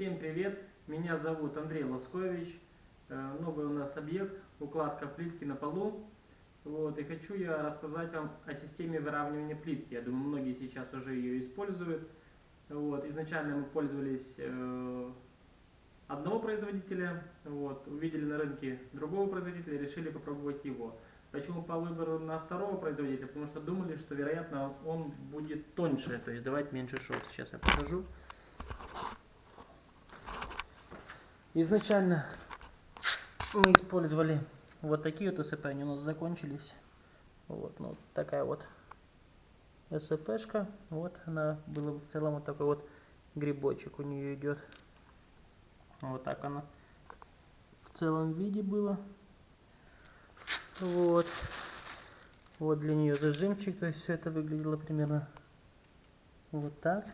Всем привет! Меня зовут Андрей Лоскович. Э, Новый у нас объект укладка плитки на полу. Вот, и хочу я рассказать вам о системе выравнивания плитки. Я думаю, многие сейчас уже ее используют. Вот, изначально мы пользовались э, одного производителя, вот, увидели на рынке другого производителя, решили попробовать его. Почему по выбору на второго производителя? Потому что думали, что вероятно он будет тоньше, то есть давать меньше шов. Сейчас я покажу. Изначально мы использовали вот такие вот СП, они у нас закончились. Вот, ну, такая вот СФшка. Вот она была в целом вот такой вот грибочек у нее идет. Вот так она в целом виде было. Вот. Вот для нее зажимчик, то есть все это выглядело примерно вот так.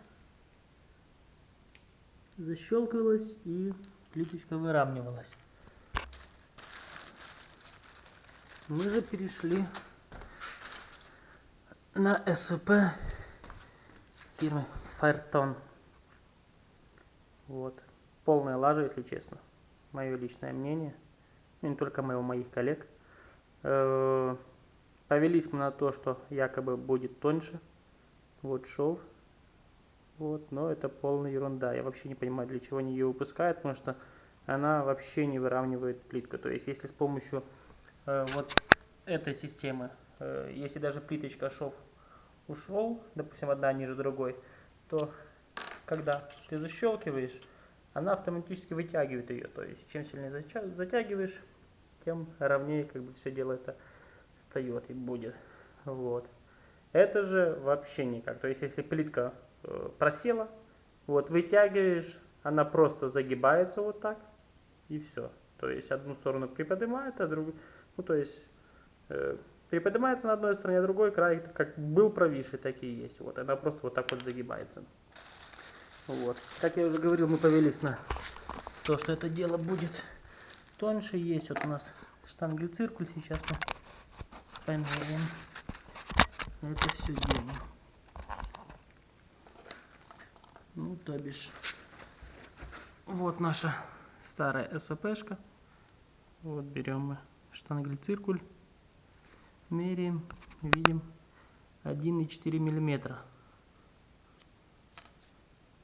Защелкивалось и плиточка выравнивалась. Мы же перешли на СВП фирмы Фаертон. Вот. Полная лажа, если честно. Мое личное мнение. Ну, не только моего, моих коллег. Э, повелись мы на то, что якобы будет тоньше. Вот шов. Вот, но это полная ерунда. Я вообще не понимаю, для чего они ее выпускают, потому что она вообще не выравнивает плитку. То есть, если с помощью э, вот этой системы, э, если даже плиточка шов ушел, допустим, одна ниже другой, то когда ты защелкиваешь, она автоматически вытягивает ее. То есть, чем сильнее затягиваешь, тем ровнее как бы все дело это встает и будет. Вот. Это же вообще никак. То есть, если плитка просела, вот вытягиваешь, она просто загибается вот так, и все. То есть одну сторону приподнимает, а другую, ну то есть э, приподнимается на одной стороне, а другой край как был провисший, так и есть. Вот она просто вот так вот загибается. Вот. Как я уже говорил, мы повелись на то, что это дело будет тоньше. Есть вот у нас штангель-циркуль, сейчас мы померяем это все дело. Ну, то бишь, вот наша старая СОПшка. Вот берем мы штангель-циркуль, меряем, видим 1,4 миллиметра.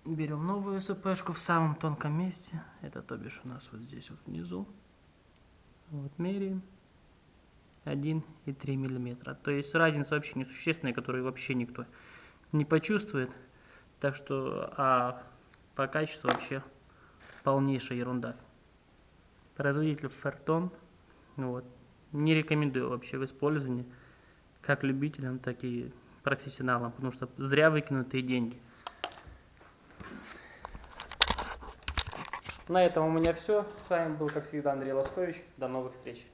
Берем новую СПшку в самом тонком месте. Это то бишь у нас вот здесь вот внизу. Вот меряем. 1,3 миллиметра. То есть разница вообще несущественная, которую вообще никто не почувствует. Так что, а по качеству вообще полнейшая ерунда. Производитель Фертон, вот, не рекомендую вообще в использовании, как любителям, так и профессионалам, потому что зря выкинутые деньги. На этом у меня все. С вами был, как всегда, Андрей Лоскович. До новых встреч.